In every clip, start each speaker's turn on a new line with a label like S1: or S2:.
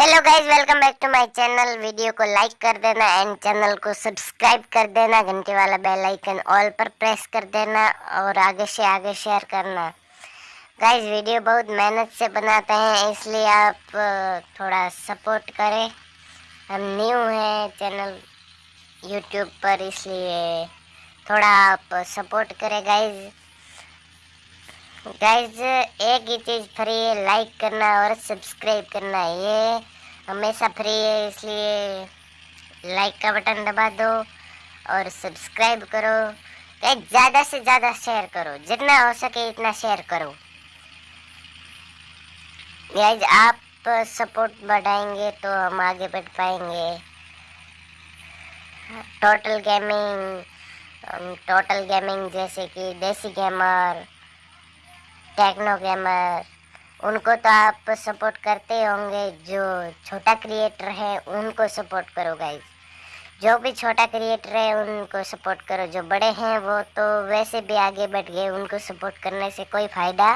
S1: Hello guys welcome back to my channel video को like कर देना एंड चैनल को सब्सक्राइब कर देना. घंटे वाला बेल आइकन ऑल पर प्रेस कर देना और आगे से आगे शेयर करना। गाइज़ वीडियो बहुत मेहनत से बनाते हैं, इसलिए आप थोड़ा सपोर्ट करें। हम न्यू हैं चैनल यूट्यूब पर, इसलिए थोड़ा आप सपोर्ट करें गाइज़ गाइज़ एक ही चीज़ फ्री है लाइक करना और सब्सक्राइब करना। ये हमेशा फ्री है, इसलिए लाइक का बटन दबा दो और सब्सक्राइब करो। गाइज़ ज़्यादा से ज़्यादा शेयर करो। जितना हो सके इतना शेयर करो। गाइज़ आप सपोर्ट बढ़ाएँगे तो हम आगे बढ़ पाएँगे। टोटल गेमिंग टोटल गेमिंग जैसे कि देसी गेमर टेक्नो गेमर उनको तो आप सपोर्ट करते होंगे, जो छोटा क्रिएटर है, उनको सपोर्ट करो गाइज़ जो भी छोटा क्रिएटर है, उनको सपोर्ट करो. जो बड़े हैं, वो तो वैसे भी आगे बढ़ गए, उनको सपोर्ट करने से कोई फ़ायदा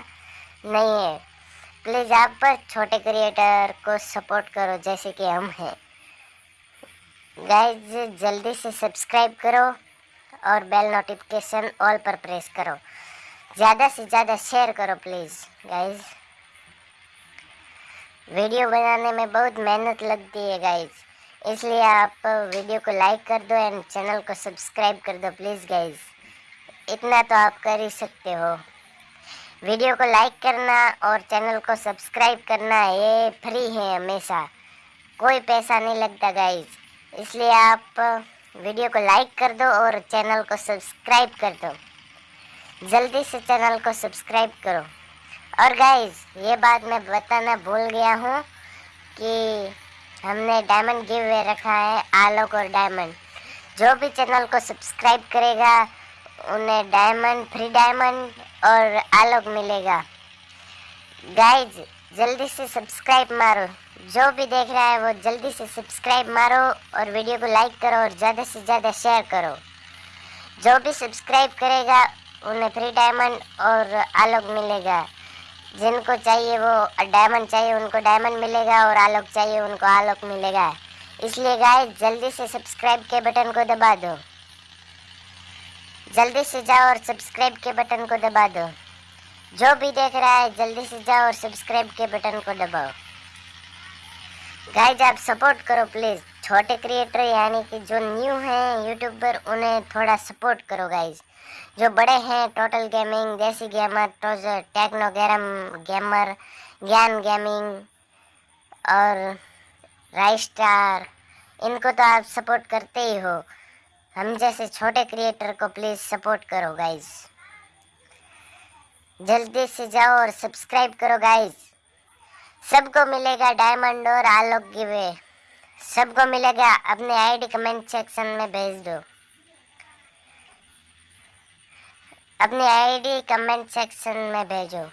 S1: नहीं है. प्लीज़ आप छोटे क्रिएटर को सपोर्ट करो, जैसे कि हम हैं. गाइज़ जल्दी से सब्सक्राइब करो और बेल नोटिफिकेशन ऑल पर प्रेस करो. ज़्यादा से ज़्यादा शेयर करो प्लीज़ गाइज़ वीडियो बनाने में बहुत मेहनत लगती है गाइज़ इसलिए आप वीडियो को लाइक कर दो एंड चैनल को सब्सक्राइब कर दो प्लीज़ गाइज़ इतना तो आप कर ही सकते हो. वीडियो को लाइक करना और चैनल को सब्सक्राइब करना, ये फ्री है हमेशा. कोई पैसा नहीं लगता गाइज़ इसलिए आप वीडियो को लाइक कर दो और चैनल को सब्सक्राइब कर दो. जल्दी से चैनल को सब्सक्राइब करो। और गाइस ये बात मैं बताना भूल गया हूँ कि हमने डायमंड गिव वे रखा है, आलोक और डायमंड जो भी चैनल को सब्सक्राइब करेगा, उन्हें डायमंड फ्री डायमंड और आलोक मिलेगा। गाइज़ जल्दी से सब्सक्राइब मारो। जो भी देख रहा है, वो जल्दी से सब्सक्राइब मारो और वीडियो को लाइक करो और ज़्यादा से ज़्यादा शेयर करो। जो भी सब्सक्राइब करेगा उन्हें फ्री डायमंड और आलोक मिलेगा। जिनको चाहिए वो डायमंड चाहिए, उनको डायमंड मिलेगा और आलोक चाहिए, उनको आलोक मिलेगा। इसलिए गाय जल्दी से सब्सक्राइब के बटन को दबा दो। जल्दी से जाओ और सब्सक्राइब के बटन को दबा दो। जो भी देख रहा है, जल्दी से जाओ और सब्सक्राइब के बटन को दबाओ। गाइज़ आप सपोर्ट करो प्लीज़ छोटे क्रिएटर यानी कि जो न्यू हैं यूट्यूबर उन्हें थोड़ा सपोर्ट करो गाइज़ जो बड़े हैं टोटल गेमिंग देसी गेमर ट्रोजर टेक्नो गैरम गेमर ज्ञान गेमिंग और राइस स्टार इनको तो आप सपोर्ट करते ही हो। हम जैसे छोटे क्रिएटर को प्लीज़ सपोर्ट करो गाइज़ जल्दी से जाओ और सब्सक्राइब करो गाइज़ सबको मिलेगा डायमंड और आलोक गिवे सबको मिलेगा, अपने आईडी कमेंट सेक्शन में भेज दो। अपनी आईडी कमेंट सेक्शन में भेजो।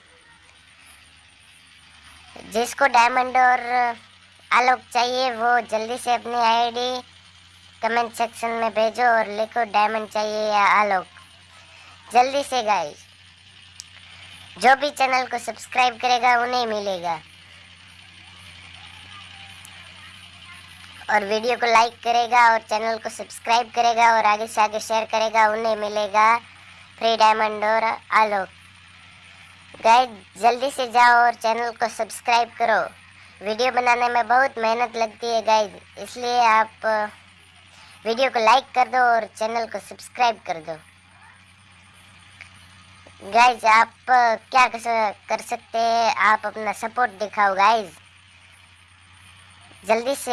S1: जिसको डायमंड और आलोक चाहिए, वो जल्दी से अपनी आईडी कमेंट सेक्शन में भेजो और लिखो डायमंड चाहिए या आलोक। जल्दी से गाइस जो भी चैनल को सब्सक्राइब करेगा, उन्हें मिलेगा। और वीडियो को लाइक करेगा और चैनल को सब्सक्राइब करेगा और आगे से आगे शेयर करेगा, उन्हें मिलेगा। फ्री डायमंड और आलोक। गाइड जल्दी से जाओ और चैनल को सब्सक्राइब करो। वीडियो बनाने में बहुत मेहनत लगती है गाइड इसलिए आप वीडियो को लाइक कर दो और चैनल को सब्सक्राइब कर दो। गाइज़ आप क्या कर सकते हैं? आप अपना सपोर्ट दिखाओ गाइज़ जल्दी से